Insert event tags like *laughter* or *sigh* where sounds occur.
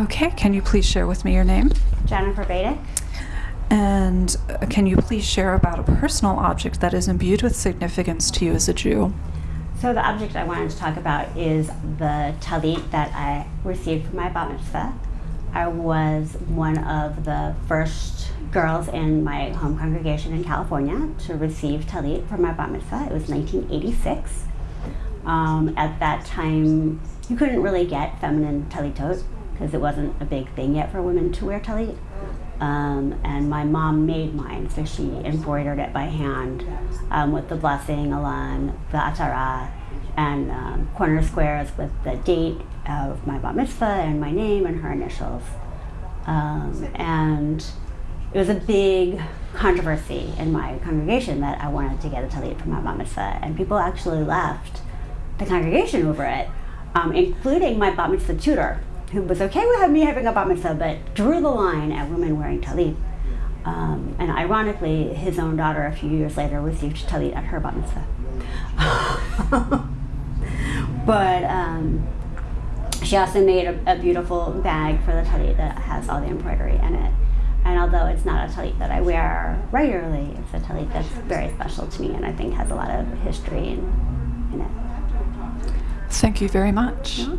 Okay, can you please share with me your name? Jennifer Badick. And uh, can you please share about a personal object that is imbued with significance to you as a Jew? So the object I wanted to talk about is the talit that I received for my bat mitzvah. I was one of the first girls in my home congregation in California to receive talit for my bat mitzvah. It was 1986. Um, at that time, you couldn't really get feminine talitot because it wasn't a big thing yet for women to wear talit. Um, and my mom made mine, so she embroidered it by hand um, with the blessing along the atara and um, corner squares with the date of my bat mitzvah and my name and her initials. Um, and it was a big controversy in my congregation that I wanted to get a talit for my bat mitzvah, and people actually left the congregation over it, um, including my bat mitzvah tutor, who was okay with me having a bat mitzvah, but drew the line at women wearing talit. Um, and ironically, his own daughter, a few years later, received talit at her bat mitzvah. *laughs* but um, she also made a, a, beautiful bag for the talit that has all the embroidery in it. And although it's not a talit that I wear regularly, it's a talit that's very special to me and I think has a lot of history in, in it. Thank you very much. Yeah.